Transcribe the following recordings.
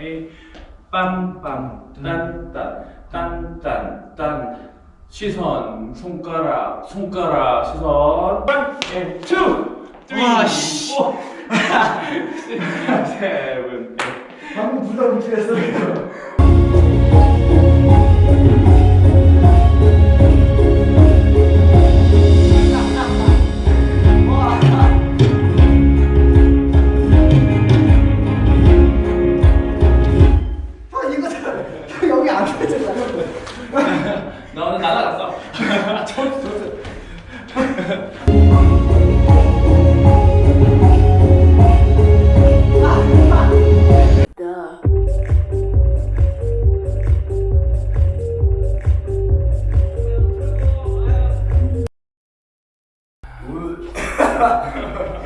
에이 빰빰 딴딴 딴딴 딴 시선 손가락 손가락 시선 빰투 와, 씨. 세븐 방금 부담 못했어. 나 오늘 날아갔어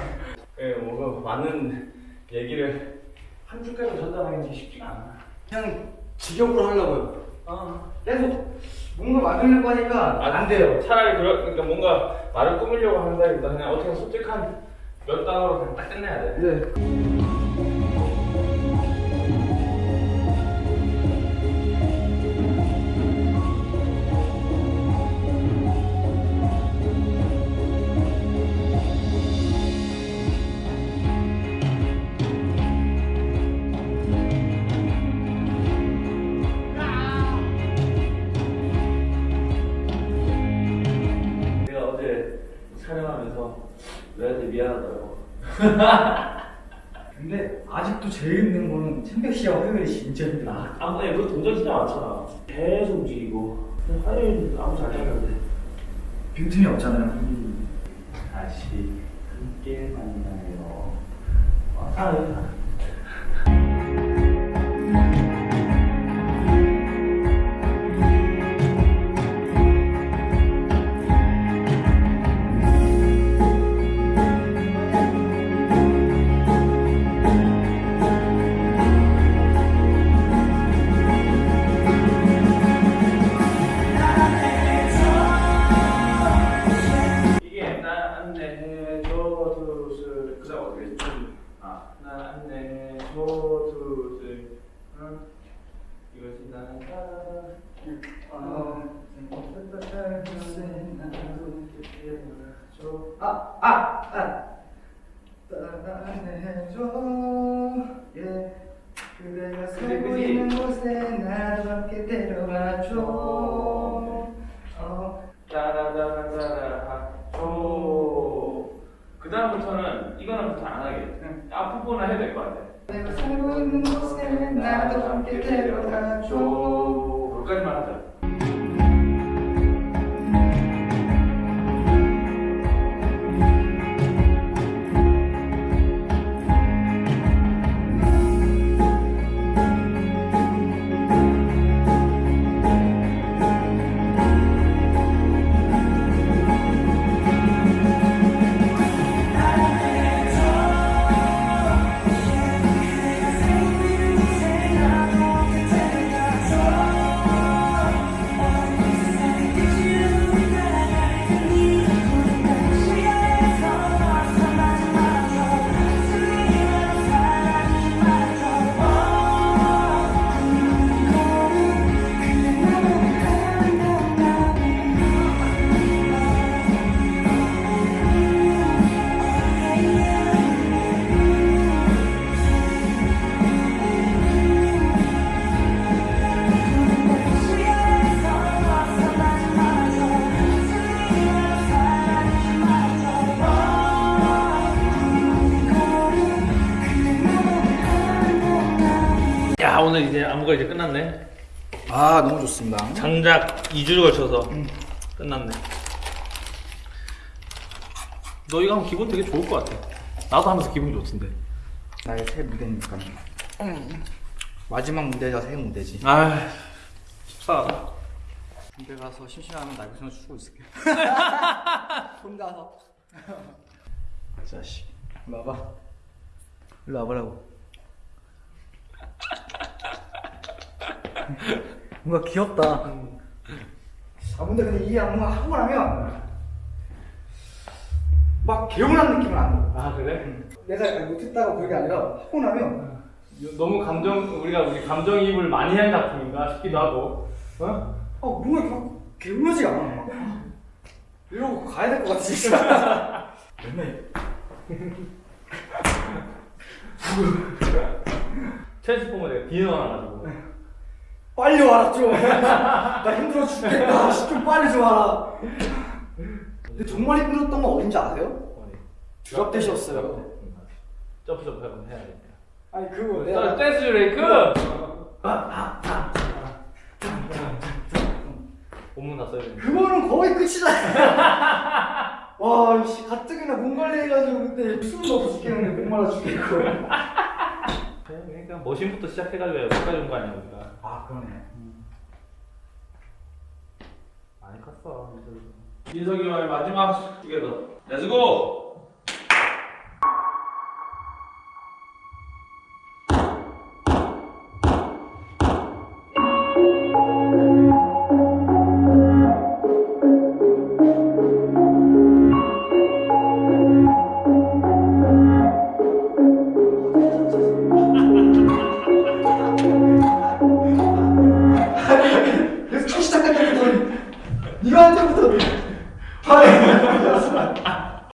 예, 뭔가 많은 얘기를 한 줄까지 전달하는 게 쉽지가 않아. 그냥 직역으로 하려고요. 어. 계속 뭔가 만들려고 하니까 안 돼요. 차라리 그러, 그러니까 뭔가 말을 꾸미려고 한다기보다 그냥 어떻게 솔직한 몇 단어로 그냥 딱 끝내야 돼. 네. 촬영하면서 너한테 미안하더라고. 근데 아직도 제일 힘든 거는 천백 씨와 화요일이 진짜 힘들어. 아무튼 그 동작 진짜 많잖아. 계속 움직이고. 화요일 아무 잘 되는데. 빈틈이 없잖아요. 다시 함께 만나요. 아, 이게 안내해 줘 두술 그다음 어떻게 했지? 아나 안내해 줘 두술 응? 이것이 줘 아, 아, 아. 따라해줘. 예. 그대가 살고? 있는 곳에 나도 함께 데려가줘. 어. 따라따라따라 줘. 그 다음부터는 이거는 부터 안 하게. 앞부분은 해야 될 것 같아. 내가 살고 있는 곳에 나도 함께 데려가줘. 거기까지만 하자. 오늘 이제 안무가 이제 끝났네. 아, 너무 좋습니다. 장작 2주를 걸쳐서 끝났네. 너 이거 하면 기분 되게 좋을 것 같아. 나도 하면서 기분 좋던데. 나의 새 무대니까. 마지막 무대가 새 무대지. 아, 속상하다. 집에 가서 심심하면 나 여기서 쉬고 있을게. 혼자서. 자식. 일로 와봐. 일로 와보라고. 뭔가 귀엽다. 아 근데 근데 이 안무가 하고 나면 막 개운한 느낌은 안 들어. 아 그래? 내가 못했다고 그게 아니라 하고 나면 너무 감정 우리가 우리 감정이입을 많이 한 작품인가 싶기도 하고. 어? 아 뭔가 이렇게 개무지가 않아 막. 이러고 가야 될 것 같아 진짜 매 Transformer 내가 비는 와가지고. 빨리 와라 좀 나 힘들어 죽겠다 씨, 좀 빨리 좀 와라 근데 정말 힘들었던 건 어딘지 아세요? Drop That이었어요. 점프 점프 한번 해야 돼. 아니 그거 자, dance break. 본문 다 써야 돼. 그거는 거의 끝이잖아 와 씨 가뜩이나 몸 관리해가지고 근데 숨도 없어 죽겠는데 목 말라 죽겠고 그러니까 Machine부터 시작해가지고 여기까지 온 거 아니야 우리가. 아 그러네 많이 컸어. 민석이와의 마지막 Together. Let's go!